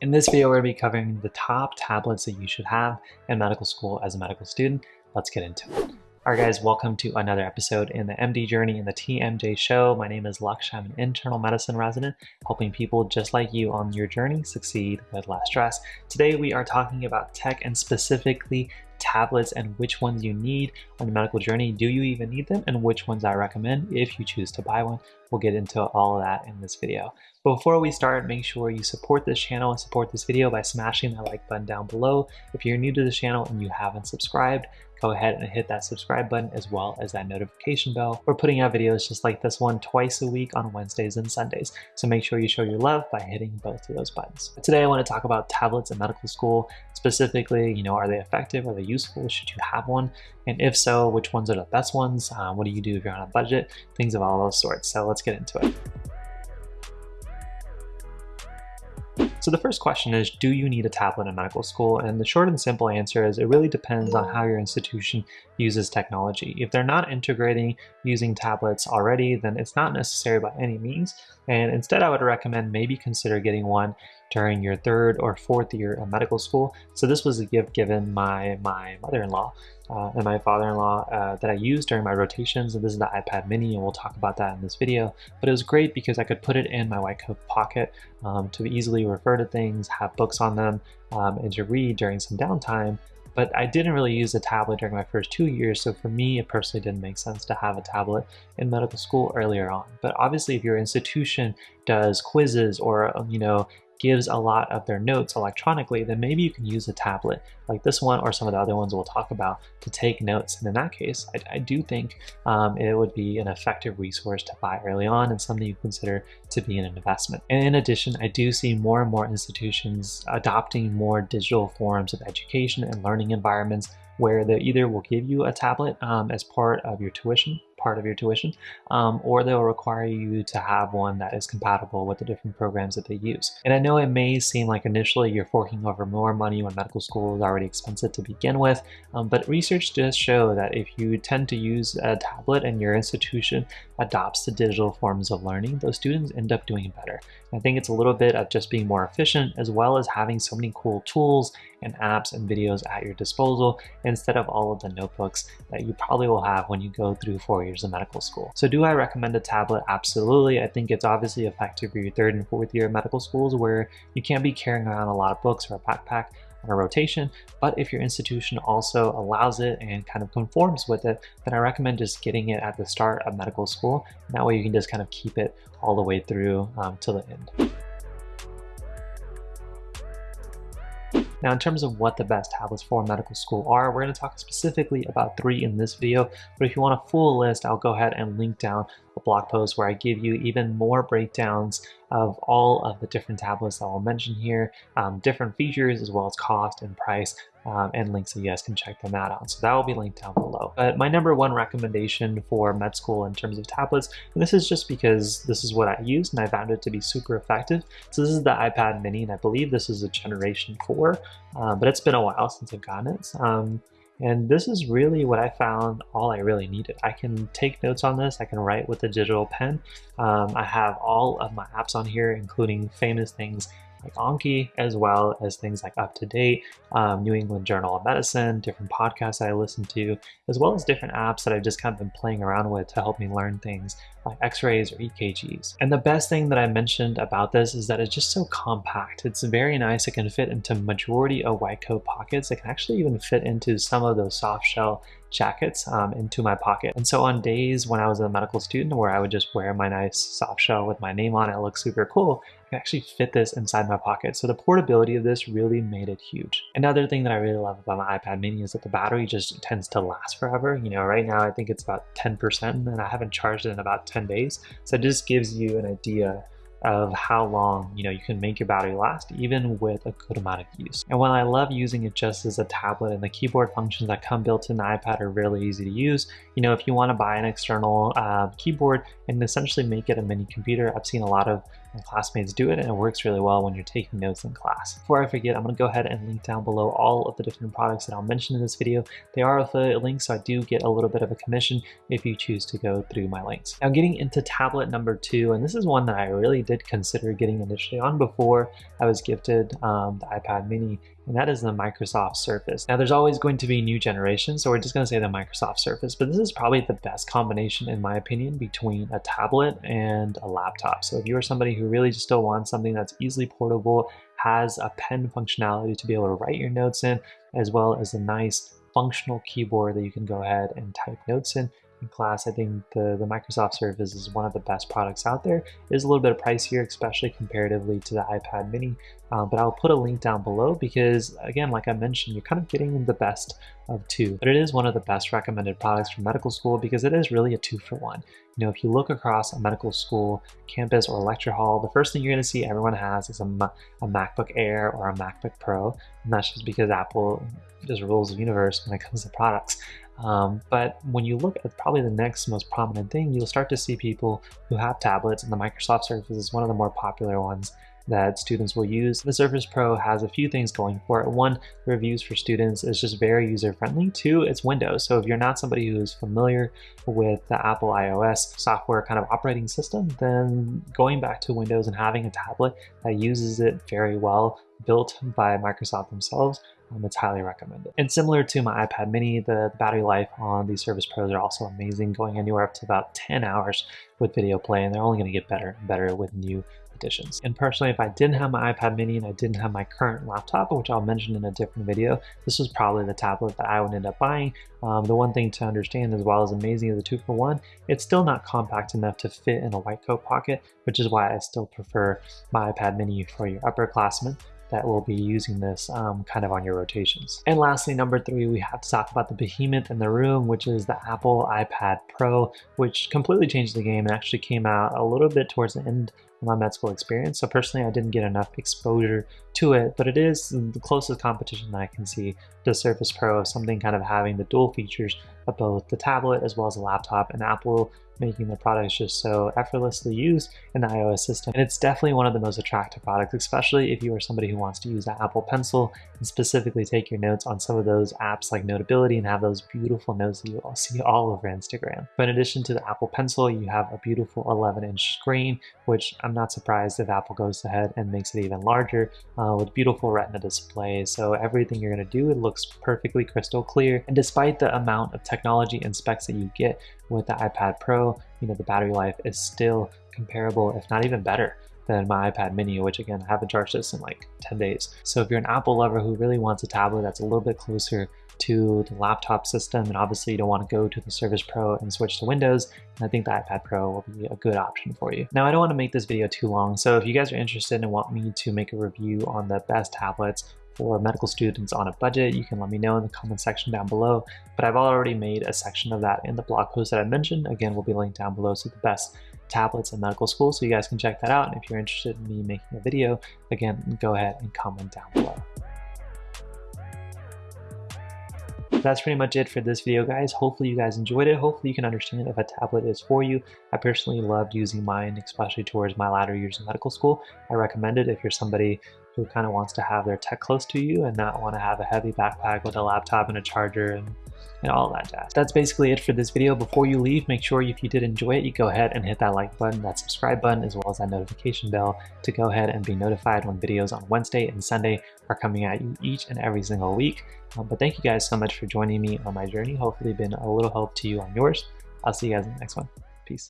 In this video, we're going to be covering the top tablets that you should have in medical school as a medical student. Let's get into it. Alright guys, welcome to another episode in the MD Journey in the TMJ Show. My name is Lux, I'm an internal medicine resident, helping people just like you on your journey succeed with less stress. Today we are talking about tech and specifically tablets and which ones you need on the medical journey. Do you even need them and which ones I recommend if you choose to buy one. We'll get into all of that in this video. Before we start, make sure you support this channel and support this video by smashing that like button down below. If you're new to the channel and you haven't subscribed, go ahead and hit that subscribe button as well as that notification bell. We're putting out videos just like this one twice a week on Wednesdays and Sundays. So make sure you show your love by hitting both of those buttons. Today I want to talk about tablets in medical school. Specifically, you know, are they effective? Are they useful? Should you have one? And if so, which ones are the best ones? Uh, what do you do if you're on a budget? Things of all those sorts. So let's get into it. So the first question is, do you need a tablet in medical school? And the short and simple answer is it really depends on how your institution uses technology. If they're not integrating using tablets already, then it's not necessary by any means. And instead, I would recommend maybe consider getting one during your third or fourth year of medical school. So this was a gift given my, my mother-in-law uh, and my father-in-law uh, that I used during my rotations. And this is the iPad mini and we'll talk about that in this video. But it was great because I could put it in my white coat pocket um, to easily refer to things, have books on them, um, and to read during some downtime but I didn't really use a tablet during my first two years, so for me, it personally didn't make sense to have a tablet in medical school earlier on. But obviously, if your institution does quizzes or, um, you know, gives a lot of their notes electronically, then maybe you can use a tablet like this one or some of the other ones we'll talk about to take notes. And in that case, I, I do think um, it would be an effective resource to buy early on and something you consider to be an investment. And in addition, I do see more and more institutions adopting more digital forms of education and learning environments where they either will give you a tablet um, as part of your tuition part of your tuition, um, or they'll require you to have one that is compatible with the different programs that they use. And I know it may seem like initially you're forking over more money when medical school is already expensive to begin with, um, but research does show that if you tend to use a tablet and your institution adopts the digital forms of learning, those students end up doing better. I think it's a little bit of just being more efficient as well as having so many cool tools and apps and videos at your disposal instead of all of the notebooks that you probably will have when you go through four years of medical school. So do I recommend a tablet? Absolutely. I think it's obviously effective for your third and fourth year of medical schools where you can't be carrying around a lot of books or a backpack on a rotation, but if your institution also allows it and kind of conforms with it, then I recommend just getting it at the start of medical school. That way you can just kind of keep it all the way through um, to the end. Now, in terms of what the best tablets for medical school are, we're going to talk specifically about three in this video, but if you want a full list, I'll go ahead and link down a blog post where I give you even more breakdowns of all of the different tablets that I'll mention here, um, different features as well as cost and price, um, and links so you guys can check them out. On. So that will be linked down below. But my number one recommendation for med school in terms of tablets, and this is just because this is what I used and I found it to be super effective. So this is the iPad mini and I believe this is a generation four, uh, but it's been a while since I've gotten it. Um, and this is really what I found all I really needed. I can take notes on this, I can write with a digital pen. Um, I have all of my apps on here, including famous things like Anki, as well as things like Up to Date, um, New England Journal of Medicine, different podcasts I listen to, as well as different apps that I've just kind of been playing around with to help me learn things like x-rays or EKGs. And the best thing that I mentioned about this is that it's just so compact. It's very nice. It can fit into majority of white coat pockets. It can actually even fit into some of those soft shell jackets um, into my pocket. And so on days when I was a medical student where I would just wear my nice soft shell with my name on it, it looks super cool, I can actually fit this inside my pocket. So the portability of this really made it huge. Another thing that I really love about my iPad mini is that the battery just tends to last forever. You know, right now I think it's about 10% and I haven't charged it in about 10 days. So it just gives you an idea of how long you know you can make your battery last even with a good amount of use. And while I love using it just as a tablet and the keyboard functions that come built in the iPad are really easy to use, you know if you want to buy an external uh, keyboard and essentially make it a mini computer, I've seen a lot of classmates do it and it works really well when you're taking notes in class. Before I forget, I'm going to go ahead and link down below all of the different products that I'll mention in this video. They are affiliate links, so I do get a little bit of a commission if you choose to go through my links. Now getting into tablet number two, and this is one that I really did consider getting initially on before I was gifted um, the iPad mini and that is the Microsoft Surface. Now there's always going to be new generations, so we're just gonna say the Microsoft Surface, but this is probably the best combination in my opinion between a tablet and a laptop. So if you're somebody who really just still wants something that's easily portable, has a pen functionality to be able to write your notes in, as well as a nice functional keyboard that you can go ahead and type notes in class. I think the, the Microsoft Surface is one of the best products out there. It is a little bit of pricier, especially comparatively to the iPad mini, uh, but I'll put a link down below because, again, like I mentioned, you're kind of getting the best of two. But it is one of the best recommended products for medical school because it is really a two for one. You know, if you look across a medical school campus or lecture hall, the first thing you're going to see everyone has is a, a MacBook Air or a MacBook Pro, and that's just because Apple just rules the universe when it comes to products. Um, but when you look at probably the next most prominent thing, you'll start to see people who have tablets, and the Microsoft Surface is one of the more popular ones that students will use. The Surface Pro has a few things going for it. One, the reviews for students is just very user-friendly. Two, it's Windows. So if you're not somebody who's familiar with the Apple iOS software kind of operating system, then going back to Windows and having a tablet that uses it very well, built by Microsoft themselves, um, it's highly recommended. And similar to my iPad mini, the, battery life on these Surface Pros are also amazing, going anywhere up to about 10 hours with video play, and they're only going to get better and better with new editions. And personally, if I didn't have my iPad mini and I didn't have my current laptop, which I'll mention in a different video, this was probably the tablet that I would end up buying. Um, the one thing to understand as well as amazing as a two for one, it's still not compact enough to fit in a white coat pocket, which is why I still prefer my iPad mini for your upperclassmen that will be using this um, kind of on your rotations. And lastly, number three, we have to talk about the behemoth in the room, which is the Apple iPad Pro, which completely changed the game and actually came out a little bit towards the end my med school experience. So personally, I didn't get enough exposure to it, but it is the closest competition that I can see to Surface Pro, something kind of having the dual features of both the tablet as well as a laptop, and Apple making the products just so effortlessly used in the iOS system. And it's definitely one of the most attractive products, especially if you are somebody who wants to use the Apple Pencil and specifically take your notes on some of those apps like Notability and have those beautiful notes that you all see all over Instagram. But in addition to the Apple Pencil, you have a beautiful 11 inch screen, which I'm not surprised if Apple goes ahead and makes it even larger uh, with beautiful retina display. So everything you're gonna do, it looks perfectly crystal clear. And despite the amount of technology and specs that you get with the iPad Pro, you know, the battery life is still comparable, if not even better than my iPad mini, which again, I haven't charged this in like 10 days. So if you're an Apple lover who really wants a tablet that's a little bit closer to the laptop system, and obviously you don't want to go to the Surface Pro and switch to Windows, and I think the iPad Pro will be a good option for you. Now, I don't want to make this video too long, so if you guys are interested and want me to make a review on the best tablets for medical students on a budget, you can let me know in the comment section down below. But I've already made a section of that in the blog post that I mentioned. Again, will be linked down below. So the best tablets in medical school. So you guys can check that out. And if you're interested in me making a video, again, go ahead and comment down below. That's pretty much it for this video, guys. Hopefully you guys enjoyed it. Hopefully you can understand if a tablet is for you. I personally loved using mine, especially towards my latter years in medical school. I recommend it if you're somebody who kind of wants to have their tech close to you and not want to have a heavy backpack with a laptop and a charger and, and all that jazz. That's basically it for this video. Before you leave, make sure if you did enjoy it, you go ahead and hit that like button, that subscribe button, as well as that notification bell to go ahead and be notified when videos on Wednesday and Sunday are coming at you each and every single week. Um, but thank you guys so much for joining me on my journey. Hopefully been a little help to you on yours. I'll see you guys in the next one.